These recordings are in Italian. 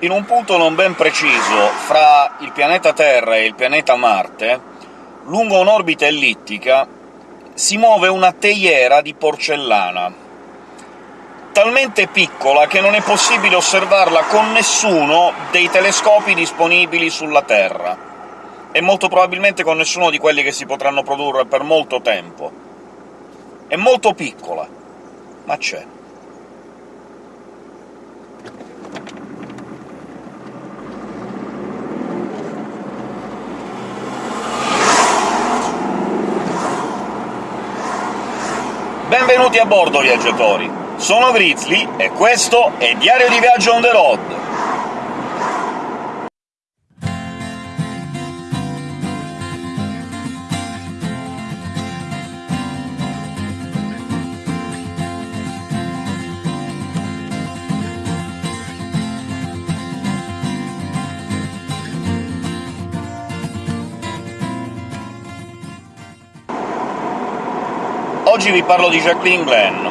In un punto non ben preciso fra il pianeta Terra e il pianeta Marte, lungo un'orbita ellittica, si muove una teiera di porcellana, talmente piccola che non è possibile osservarla con nessuno dei telescopi disponibili sulla Terra, e molto probabilmente con nessuno di quelli che si potranno produrre per molto tempo. È molto piccola, ma c'è. Benvenuti a bordo, viaggiatori! Sono Grizzly, e questo è Diario di Viaggio on the road! Oggi vi parlo di Jacqueline Glenn.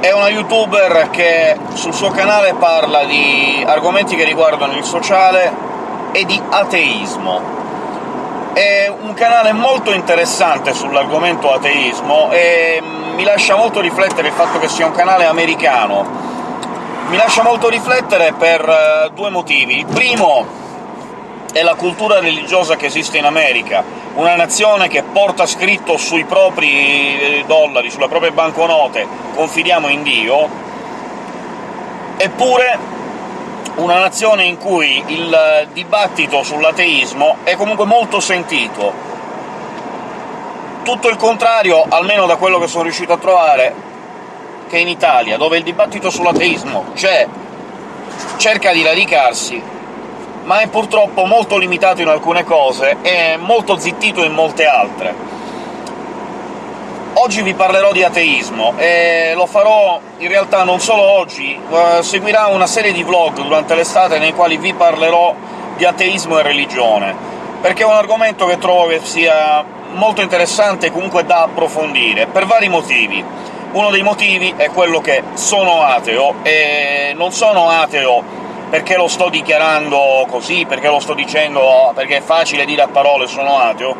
È una youtuber che sul suo canale parla di argomenti che riguardano il sociale e di ateismo. È un canale molto interessante sull'argomento ateismo e mi lascia molto riflettere il fatto che sia un canale americano. Mi lascia molto riflettere per eh, due motivi. Il primo è la cultura religiosa che esiste in America, una nazione che porta scritto sui propri eh, dollari, sulle proprie banconote «confidiamo in Dio», eppure una nazione in cui il dibattito sull'ateismo è comunque molto sentito. Tutto il contrario, almeno da quello che sono riuscito a trovare, che in Italia, dove il dibattito sull'ateismo c'è, cerca di radicarsi, ma è purtroppo molto limitato in alcune cose e molto zittito in molte altre. Oggi vi parlerò di ateismo, e lo farò in realtà non solo oggi, eh, seguirà una serie di vlog durante l'estate nei quali vi parlerò di ateismo e religione, perché è un argomento che trovo che sia molto interessante e comunque da approfondire, per vari motivi. Uno dei motivi è quello che sono ateo, e non sono ateo perché lo sto dichiarando così, perché lo sto dicendo perché è facile dire a parole «sono ateo»,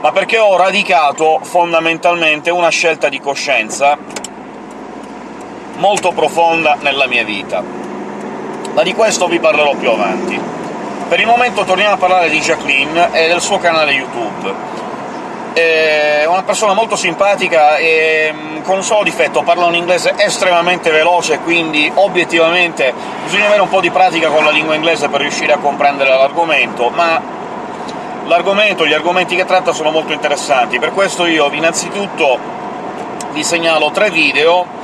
ma perché ho radicato fondamentalmente una scelta di coscienza molto profonda nella mia vita. Ma di questo vi parlerò più avanti. Per il momento torniamo a parlare di Jacqueline e del suo canale YouTube è una persona molto simpatica e mm, con un solo difetto, parla un inglese estremamente veloce, quindi obiettivamente bisogna avere un po' di pratica con la lingua inglese per riuscire a comprendere l'argomento, ma l'argomento, gli argomenti che tratta sono molto interessanti. Per questo io innanzitutto vi segnalo tre video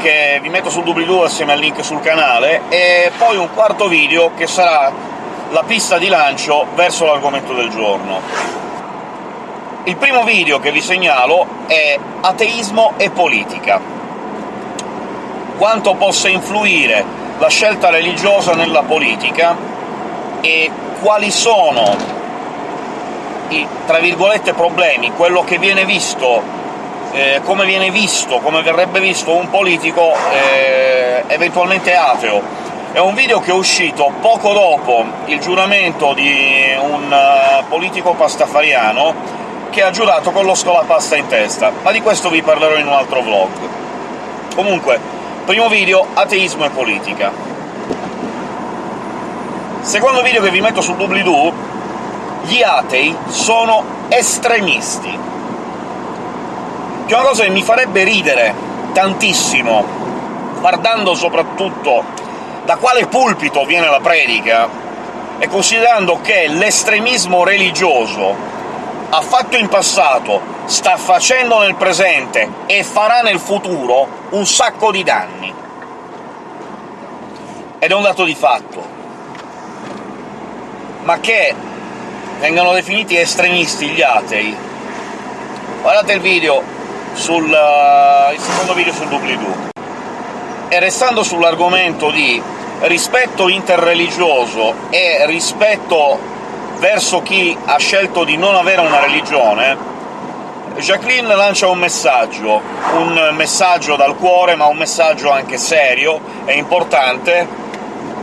che vi metto sul doobly-doo assieme al link sul canale, e poi un quarto video che sarà la pista di lancio verso l'argomento del giorno. Il primo video che vi segnalo è Ateismo e politica. Quanto possa influire la scelta religiosa nella politica e quali sono i, tra virgolette, problemi, quello che viene visto, eh, come viene visto, come verrebbe visto un politico eh, eventualmente ateo. È un video che è uscito poco dopo il giuramento di un uh, politico pastafariano, che ha giurato con lo scolapasta in testa, ma di questo vi parlerò in un altro vlog. Comunque, primo video, ateismo e politica. Secondo video che vi metto sul doobly-doo, gli atei sono estremisti. Che è una cosa che mi farebbe ridere tantissimo, guardando soprattutto da quale pulpito viene la predica, e considerando che l'estremismo religioso ha fatto in passato, sta facendo nel presente e farà nel futuro un sacco di danni. Ed è un dato di fatto. Ma che vengano definiti estremisti gli atei... Guardate il video sul... Uh, il secondo video sul doobly-doo. E restando sull'argomento di rispetto interreligioso e rispetto verso chi ha scelto di non avere una religione, Jacqueline lancia un messaggio, un messaggio dal cuore, ma un messaggio anche serio e importante,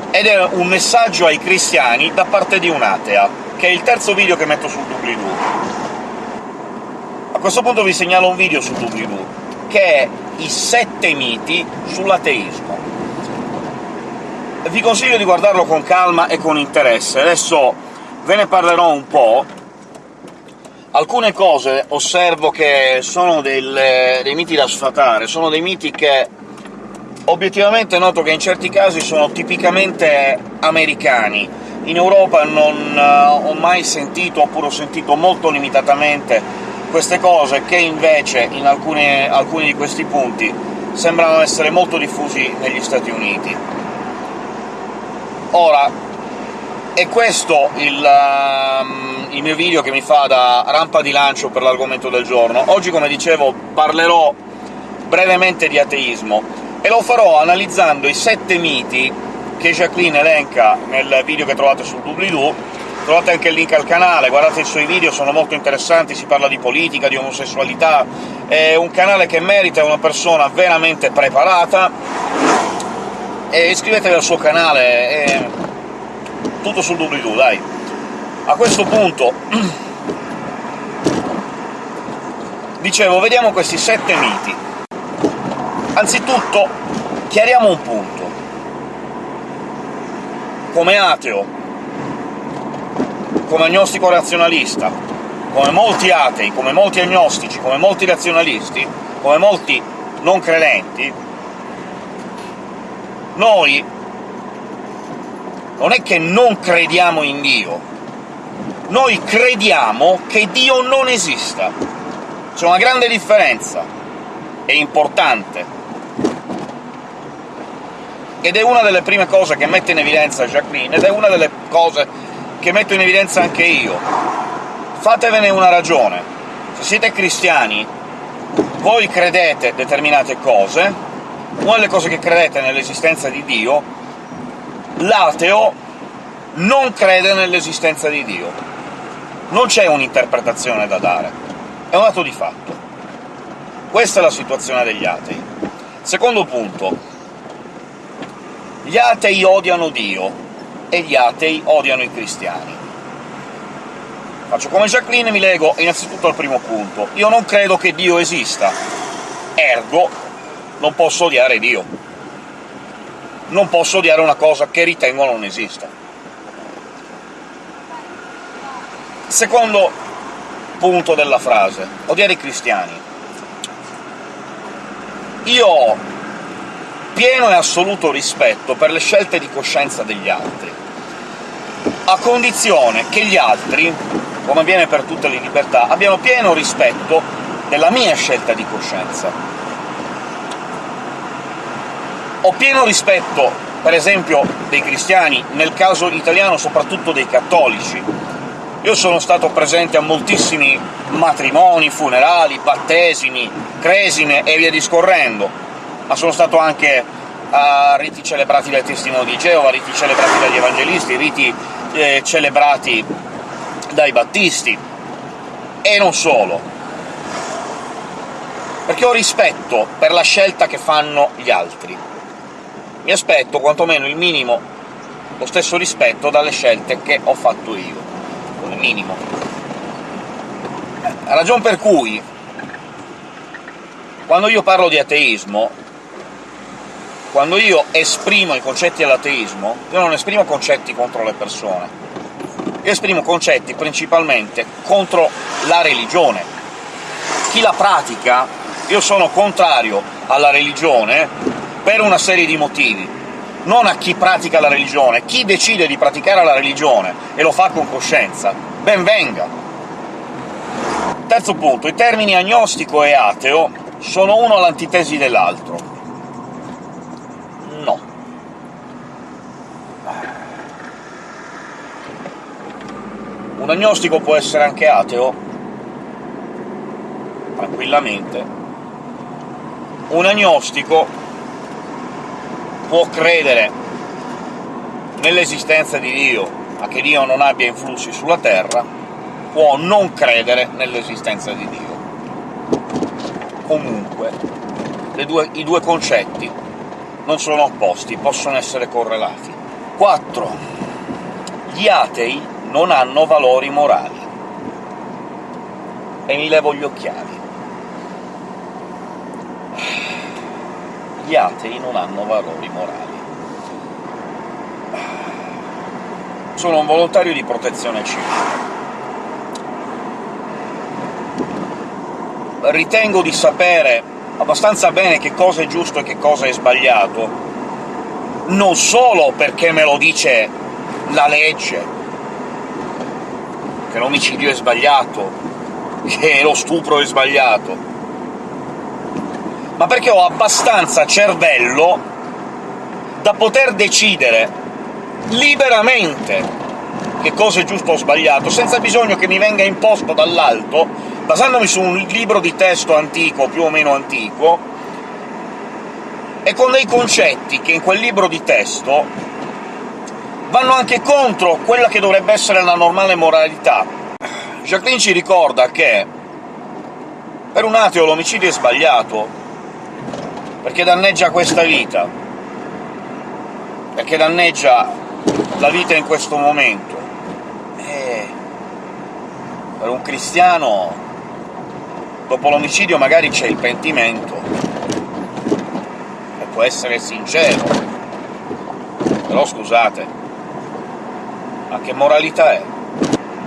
ed è un messaggio ai cristiani da parte di un'atea, che è il terzo video che metto sul doobly-doo. A questo punto vi segnalo un video su doobly-doo, che è i sette miti sull'ateismo. Vi consiglio di guardarlo con calma e con interesse. Adesso ve ne parlerò un po', Alcune cose osservo che sono del, dei miti da sfatare, sono dei miti che obiettivamente noto che in certi casi sono tipicamente americani. In Europa non uh, ho mai sentito, oppure ho sentito molto limitatamente, queste cose che invece in alcune, alcuni di questi punti sembrano essere molto diffusi negli Stati Uniti. Ora, è questo il, um, il, mio video che mi fa da rampa di lancio per l'argomento del giorno. Oggi, come dicevo, parlerò brevemente di ateismo, e lo farò analizzando i sette miti che Jacqueline elenca nel video che trovate sul doobly-doo. Trovate anche il link al canale, guardate i suoi video, sono molto interessanti, si parla di politica, di omosessualità... È un canale che merita una persona veramente preparata, e iscrivetevi al suo canale, è tutto sul doobly-doo, dai. A questo punto... Dicevo, vediamo questi sette miti. Anzitutto, chiariamo un punto. Come ateo, come agnostico razionalista, come molti atei, come molti agnostici, come molti razionalisti, come molti non credenti, noi non è che non crediamo in Dio, noi crediamo che Dio non esista. C'è una grande differenza, è importante. Ed è una delle prime cose che mette in evidenza Jacqueline, ed è una delle cose che metto in evidenza anche io. Fatevene una ragione. Se siete cristiani, voi credete determinate cose, una delle cose che credete nell'esistenza di Dio, l'ateo non crede nell'esistenza di Dio. Non c'è un'interpretazione da dare, è un dato di fatto. Questa è la situazione degli atei. Secondo punto, gli atei odiano Dio, e gli atei odiano i cristiani. Faccio come Jacqueline e mi lego innanzitutto al primo punto. Io non credo che Dio esista, ergo non posso odiare Dio non posso odiare una cosa che ritengo non esista. Secondo punto della frase, odiare i cristiani. Io ho pieno e assoluto rispetto per le scelte di coscienza degli altri, a condizione che gli altri, come avviene per tutte le libertà, abbiano pieno rispetto della mia scelta di coscienza ho pieno rispetto, per esempio, dei cristiani, nel caso italiano soprattutto dei cattolici. Io sono stato presente a moltissimi matrimoni, funerali, battesimi, cresime e via discorrendo, ma sono stato anche a riti celebrati dai testimoni di Geova, riti celebrati dagli evangelisti, riti eh, celebrati dai battisti, e non solo, perché ho rispetto per la scelta che fanno gli altri mi aspetto quantomeno il minimo, lo stesso rispetto dalle scelte che ho fatto io, il minimo. La ragione per cui, quando io parlo di ateismo, quando io esprimo i concetti dell'ateismo, io non esprimo concetti contro le persone, io esprimo concetti principalmente contro la religione. Chi la pratica, io sono contrario alla religione per una serie di motivi, non a chi pratica la religione. Chi decide di praticare la religione e lo fa con coscienza, ben venga! Terzo punto, i termini agnostico e ateo sono uno all'antitesi dell'altro. No. Un agnostico può essere anche ateo? Tranquillamente. Un agnostico può credere nell'esistenza di Dio, ma che Dio non abbia influssi sulla Terra, può non credere nell'esistenza di Dio. Comunque, due, i due concetti non sono opposti, possono essere correlati. 4. Gli atei non hanno valori morali. E mi levo gli occhiali. Gli atei non hanno valori morali. Sono un volontario di protezione civile. Ritengo di sapere abbastanza bene che cosa è giusto e che cosa è sbagliato, non solo perché me lo dice la legge, che l'omicidio è sbagliato, che lo stupro è sbagliato, ma perché ho abbastanza cervello da poter decidere liberamente che cosa è giusto o sbagliato, senza bisogno che mi venga imposto dall'alto, basandomi su un libro di testo antico, più o meno antico, e con dei concetti che in quel libro di testo vanno anche contro quella che dovrebbe essere la normale moralità. Jacqueline ci ricorda che per un ateo l'omicidio è sbagliato, perché danneggia questa vita, perché danneggia la vita in questo momento. E per un cristiano, dopo l'omicidio magari c'è il pentimento, può essere sincero. Però scusate, ma che moralità è?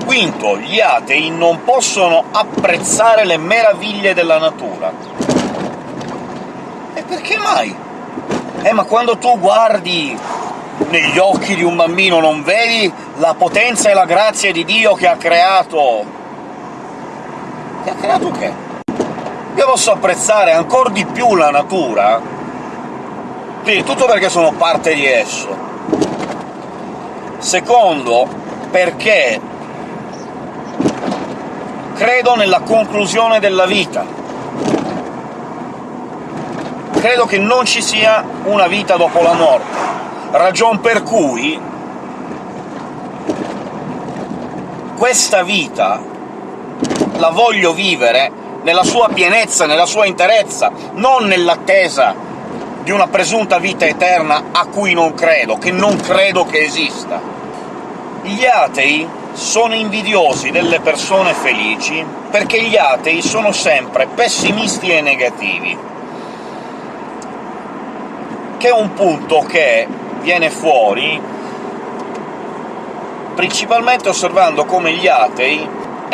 Quinto, gli atei non possono apprezzare le meraviglie della natura. Perché mai? Eh, ma quando tu guardi negli occhi di un bambino non vedi la potenza e la grazia di Dio che ha creato... Che ha creato che? Io posso apprezzare ancora di più la natura quindi tutto perché sono parte di esso. Secondo, perché credo nella conclusione della vita. Credo che non ci sia una vita dopo la morte, ragion per cui questa vita la voglio vivere nella sua pienezza, nella sua interezza, non nell'attesa di una presunta vita eterna a cui non credo, che non credo che esista. Gli atei sono invidiosi delle persone felici perché gli atei sono sempre pessimisti e negativi, che è un punto che viene fuori principalmente osservando come gli atei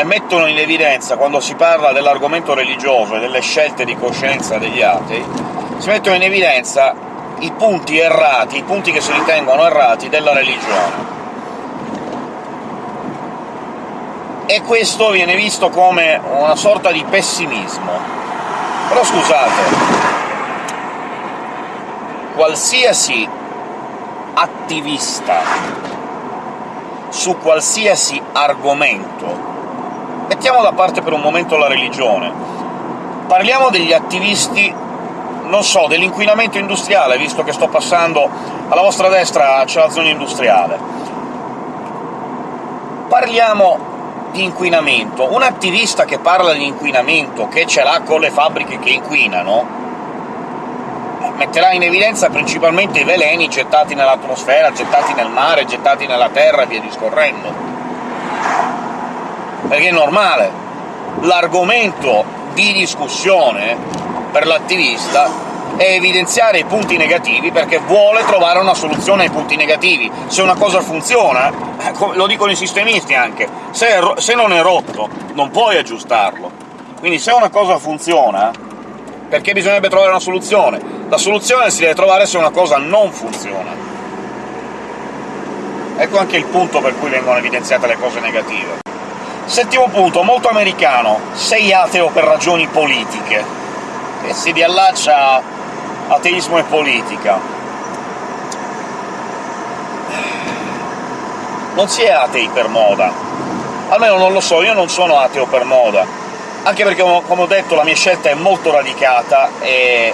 mettono in evidenza, quando si parla dell'argomento religioso e delle scelte di coscienza degli atei, si mettono in evidenza i punti errati, i punti che si ritengono errati della religione. E questo viene visto come una sorta di pessimismo. Però scusate, qualsiasi attivista su qualsiasi argomento mettiamo da parte per un momento la religione, parliamo degli attivisti non so, dell'inquinamento industriale, visto che sto passando alla vostra destra c'è la zona industriale. Parliamo di inquinamento. Un attivista che parla di inquinamento, che ce l'ha con le fabbriche che inquinano, metterà in evidenza principalmente i veleni gettati nell'atmosfera, gettati nel mare, gettati nella terra e via discorrendo. Perché è normale. L'argomento di discussione per l'attivista è evidenziare i punti negativi perché vuole trovare una soluzione ai punti negativi. Se una cosa funziona, eh, lo dicono i sistemisti anche, se, se non è rotto non puoi aggiustarlo. Quindi se una cosa funziona, perché bisognerebbe trovare una soluzione? La soluzione si deve trovare se una cosa non funziona. Ecco anche il punto per cui vengono evidenziate le cose negative. Settimo punto, molto americano. Sei ateo per ragioni politiche che si riallaccia ateismo e politica. Non si è atei per moda. Almeno non lo so, io non sono ateo per moda. Anche perché, come ho detto, la mia scelta è molto radicata e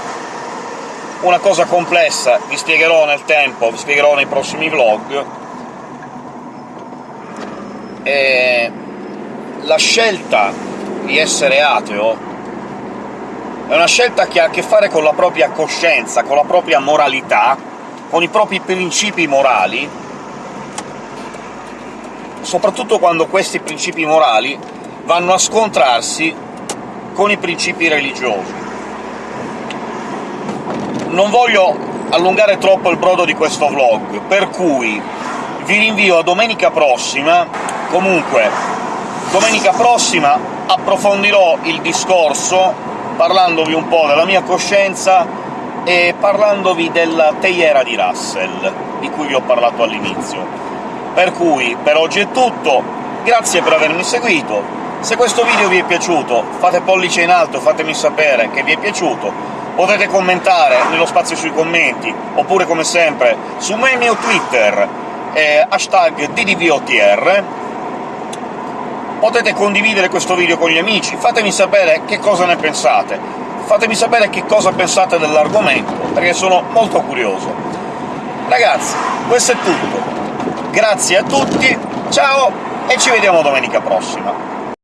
una cosa complessa, vi spiegherò nel tempo, vi spiegherò nei prossimi vlog. E la scelta di essere ateo è una scelta che ha a che fare con la propria coscienza, con la propria moralità, con i propri principi morali, soprattutto quando questi principi morali vanno a scontrarsi con i principi religiosi. Non voglio allungare troppo il brodo di questo vlog, per cui vi rinvio a domenica prossima. Comunque, domenica prossima approfondirò il discorso, parlandovi un po' della mia coscienza e parlandovi della teiera di Russell, di cui vi ho parlato all'inizio. Per cui, per oggi è tutto, grazie per avermi seguito, se questo video vi è piaciuto fate pollice in alto, fatemi sapere che vi è piaciuto, potete commentare nello spazio sui commenti, oppure come sempre su me mio Twitter, eh, hashtag DDVOTR, potete condividere questo video con gli amici, fatemi sapere che cosa ne pensate, fatemi sapere che cosa pensate dell'argomento, perché sono molto curioso. Ragazzi, questo è tutto. Grazie a tutti, ciao e ci vediamo domenica prossima.